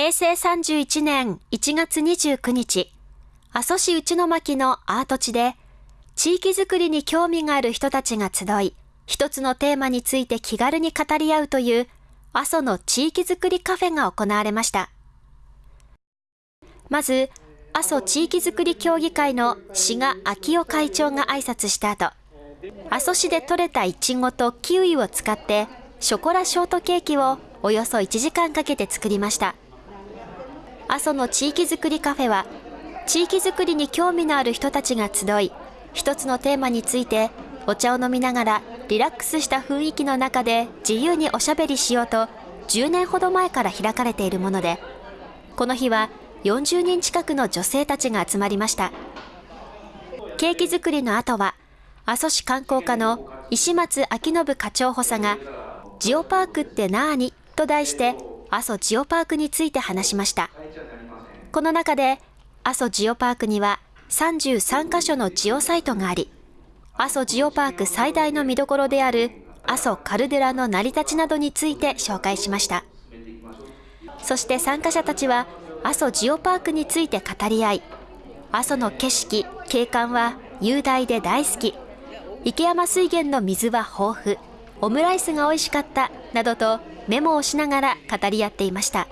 平成31年1月29日、阿蘇市内巻のアート地で、地域づくりに興味がある人たちが集い、一つのテーマについて気軽に語り合うという、阿蘇の地域づくりカフェが行われました。まず、阿蘇地域づくり協議会の志賀昭夫会長が挨拶した後、阿蘇市で採れたイチゴとキウイを使って、ショコラショートケーキをおよそ1時間かけて作りました。阿蘇の地域づくりカフェは、地域づくりに興味のある人たちが集い、一つのテーマについてお茶を飲みながらリラックスした雰囲気の中で自由におしゃべりしようと10年ほど前から開かれているもので、この日は40人近くの女性たちが集まりました。ケーキ作りの後は、阿蘇市観光課の石松明信課長補佐が、ジオパークってなーに？と題して阿蘇ジオパークについて話しました。この中で、阿蘇ジオパークには33カ所のジオサイトがあり、阿蘇ジオパーク最大の見どころである阿蘇カルデラの成り立ちなどについて紹介しました。そして参加者たちは阿蘇ジオパークについて語り合い、阿蘇の景色、景観は雄大で大好き、池山水源の水は豊富、オムライスが美味しかったなどとメモをしながら語り合っていました。